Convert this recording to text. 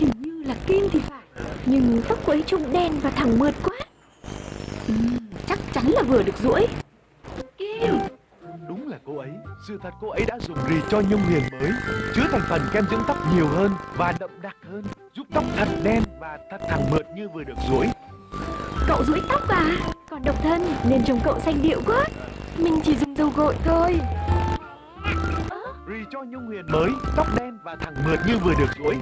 Hình như là Kim thì phải. Nhưng tóc của ấy trông đen và thẳng mượt quá. Ừm, Chắc chắn là vừa được rũi Kim! Đúng là cô ấy. Sự thật cô ấy đã dùng rì cho nhung huyền mới Chứa thành phần kem dưỡng tóc nhiều hơn Và đậm đặc hơn Giúp tóc thật đen và thật thẳng mượt như vừa được rũi Cậu rũi tóc à? Còn độc thân nên trông cậu xanh điệu quá. Mình chỉ dùng dầu gội thôi. Rì cho nhung huyền mới Tóc đen và thẳng mượt như vừa được rũi